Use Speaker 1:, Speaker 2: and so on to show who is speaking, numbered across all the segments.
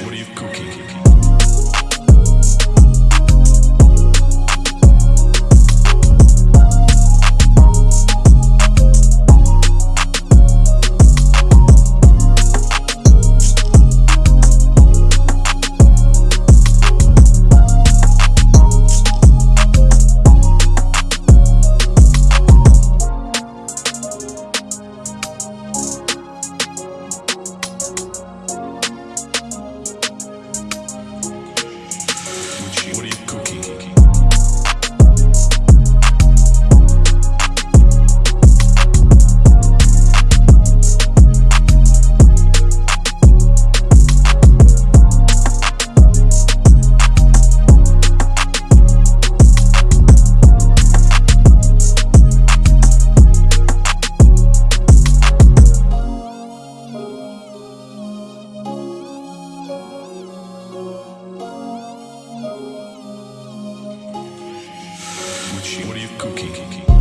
Speaker 1: What are you cooking? What are you cooking?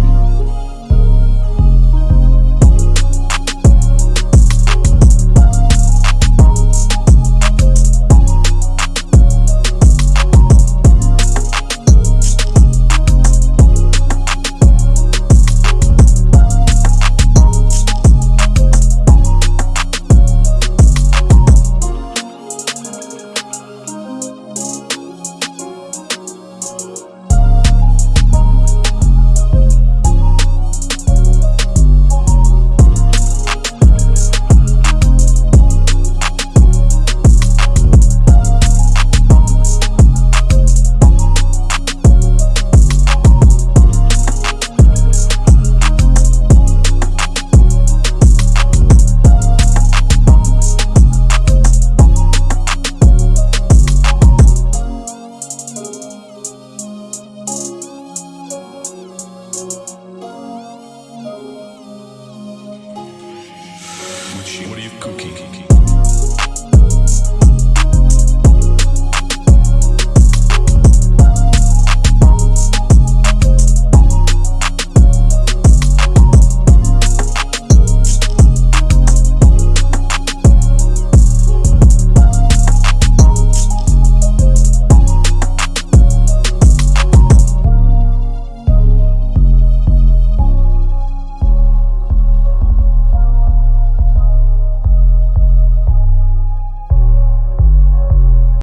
Speaker 1: What are you cooking?